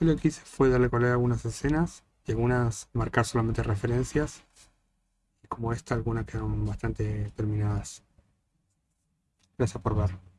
Lo que hice fue darle color a algunas escenas y algunas marcar solamente referencias. Como esta, algunas quedaron bastante terminadas. Gracias por ver.